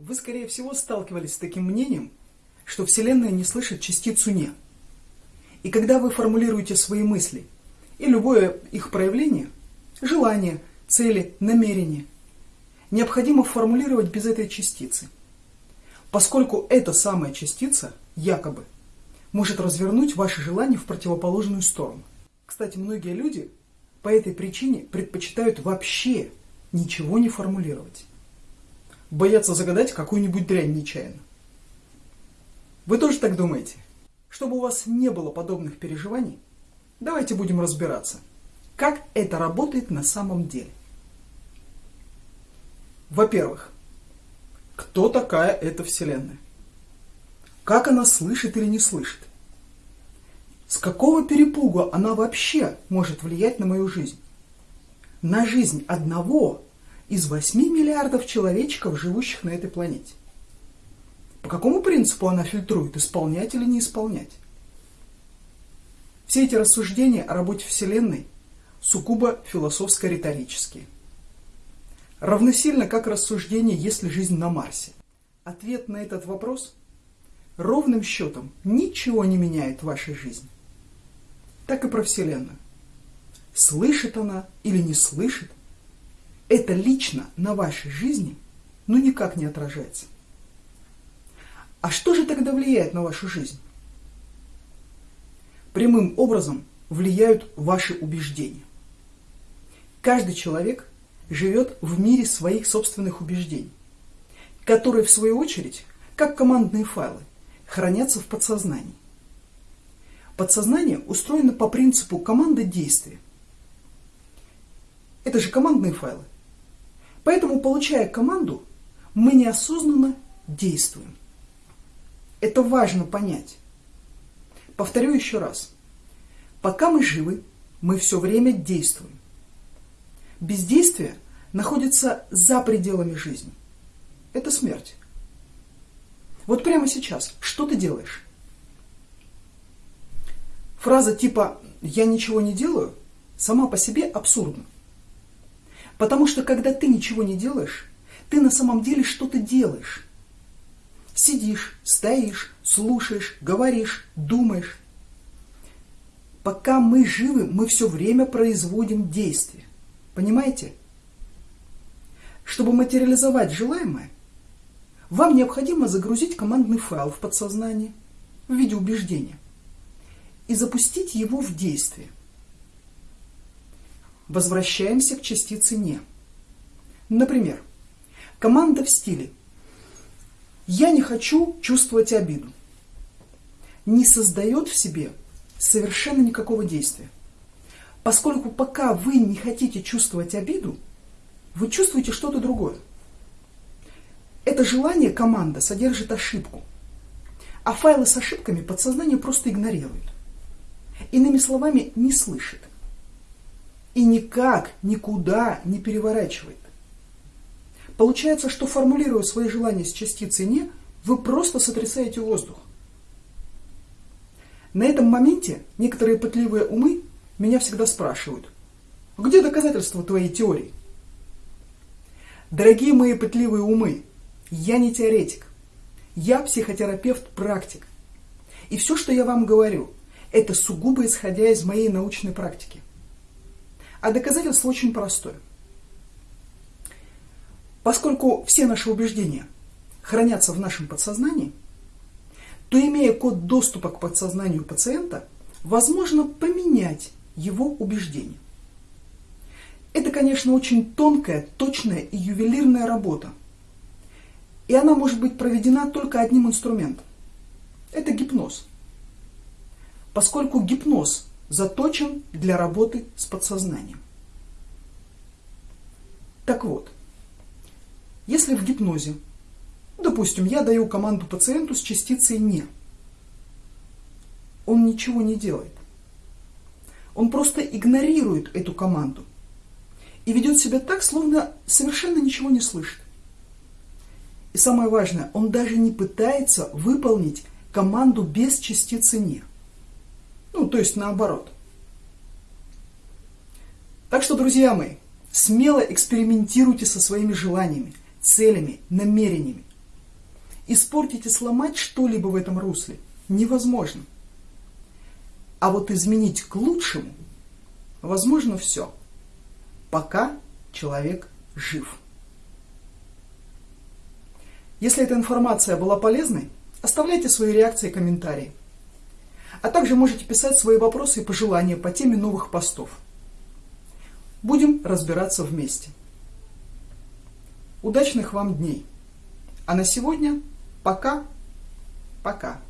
Вы, скорее всего, сталкивались с таким мнением, что Вселенная не слышит частицу «не». И когда вы формулируете свои мысли и любое их проявление, желание, цели, намерение, необходимо формулировать без этой частицы, поскольку эта самая частица, якобы, может развернуть ваши желания в противоположную сторону. Кстати, многие люди по этой причине предпочитают вообще ничего не формулировать боятся загадать какую-нибудь дрянь нечаянно. Вы тоже так думаете? Чтобы у вас не было подобных переживаний, давайте будем разбираться, как это работает на самом деле. Во-первых, кто такая эта Вселенная? Как она слышит или не слышит? С какого перепугу она вообще может влиять на мою жизнь? На жизнь одного из 8 миллиардов человечков, живущих на этой планете. По какому принципу она фильтрует, исполнять или не исполнять? Все эти рассуждения о работе Вселенной сугубо философско-риторические. Равносильно как рассуждение, есть ли жизнь на Марсе. Ответ на этот вопрос ровным счетом ничего не меняет в вашей жизни. Так и про Вселенную. Слышит она или не слышит, это лично на вашей жизни ну никак не отражается. А что же тогда влияет на вашу жизнь? Прямым образом влияют ваши убеждения. Каждый человек живет в мире своих собственных убеждений, которые в свою очередь, как командные файлы, хранятся в подсознании. Подсознание устроено по принципу команды действия. Это же командные файлы. Поэтому, получая команду, мы неосознанно действуем. Это важно понять. Повторю еще раз. Пока мы живы, мы все время действуем. Бездействие находится за пределами жизни. Это смерть. Вот прямо сейчас, что ты делаешь? Фраза типа «я ничего не делаю» сама по себе абсурдна. Потому что когда ты ничего не делаешь, ты на самом деле что-то делаешь. Сидишь, стоишь, слушаешь, говоришь, думаешь. Пока мы живы, мы все время производим действия. Понимаете? Чтобы материализовать желаемое, вам необходимо загрузить командный файл в подсознание в виде убеждения и запустить его в действие. Возвращаемся к частице «не». Например, команда в стиле «Я не хочу чувствовать обиду» не создает в себе совершенно никакого действия. Поскольку пока вы не хотите чувствовать обиду, вы чувствуете что-то другое. Это желание команда содержит ошибку, а файлы с ошибками подсознание просто игнорирует. Иными словами, не слышит и никак, никуда не переворачивает. Получается, что формулируя свои желания с частицей «не», вы просто сотрясаете воздух. На этом моменте некоторые пытливые умы меня всегда спрашивают, где доказательства твоей теории? Дорогие мои пытливые умы, я не теоретик, я психотерапевт-практик. И все, что я вам говорю, это сугубо исходя из моей научной практики. А доказательство очень простое. Поскольку все наши убеждения хранятся в нашем подсознании, то имея код доступа к подсознанию пациента, возможно поменять его убеждения. Это, конечно, очень тонкая, точная и ювелирная работа. И она может быть проведена только одним инструментом. Это гипноз. Поскольку гипноз заточен для работы с подсознанием. Так вот, если в гипнозе, допустим, я даю команду пациенту с частицей «не», он ничего не делает. Он просто игнорирует эту команду и ведет себя так, словно совершенно ничего не слышит. И самое важное, он даже не пытается выполнить команду без частицы «не». Ну, то есть наоборот. Так что, друзья мои, смело экспериментируйте со своими желаниями, целями, намерениями. испортить и сломать что-либо в этом русле невозможно. А вот изменить к лучшему возможно все, пока человек жив. Если эта информация была полезной, оставляйте свои реакции и комментарии. А также можете писать свои вопросы и пожелания по теме новых постов. Будем разбираться вместе. Удачных вам дней! А на сегодня пока-пока.